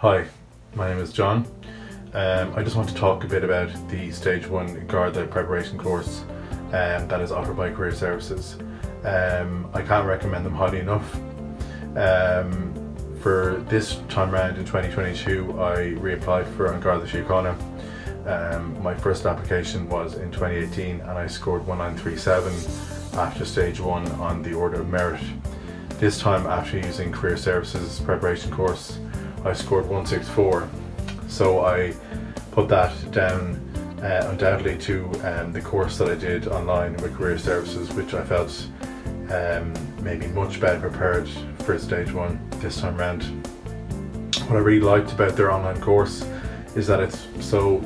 Hi, my name is John. Um, I just want to talk a bit about the Stage 1 Garda preparation course um, that is offered by Career Services. Um, I can't recommend them highly enough. Um, for this time around in 2022 I reapplied for Garda Síochána. Um, my first application was in 2018 and I scored 1937 after stage 1 on the Order of Merit. This time after using Career Services preparation course I scored 164 so I put that down uh, undoubtedly to um, the course that I did online with Career Services which I felt um, maybe much better prepared for stage one this time around. What I really liked about their online course is that it's so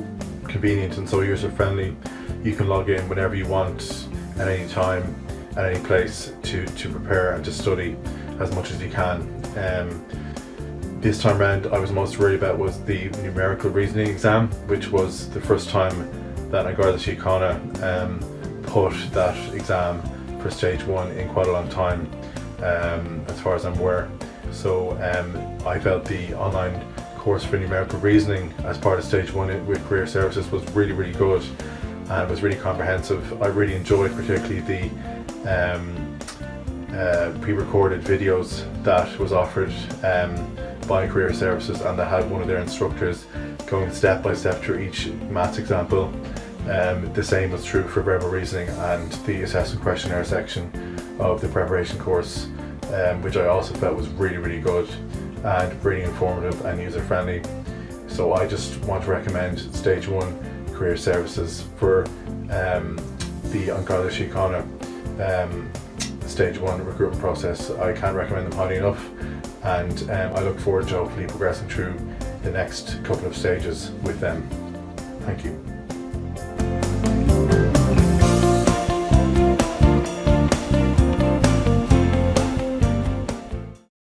convenient and so user friendly. You can log in whenever you want at any time at any place to, to prepare and to study as much as you can. Um, this time around I was most worried about was the numerical reasoning exam which was the first time that Garda Síochána um, put that exam for stage one in quite a long time um, as far as I'm aware. So um, I felt the online course for numerical reasoning as part of stage one with career services was really really good and it was really comprehensive. I really enjoyed particularly the um, uh, pre-recorded videos that was offered um, by Career Services and they had one of their instructors going step by step through each maths example. Um, the same was true for verbal reasoning and the assessment questionnaire section of the preparation course um, which I also felt was really really good and really informative and user friendly. So I just want to recommend stage one career services for um, the An Garda um, stage one recruitment process. I can't recommend them highly enough and um, I look forward to hopefully progressing through the next couple of stages with them. Thank you.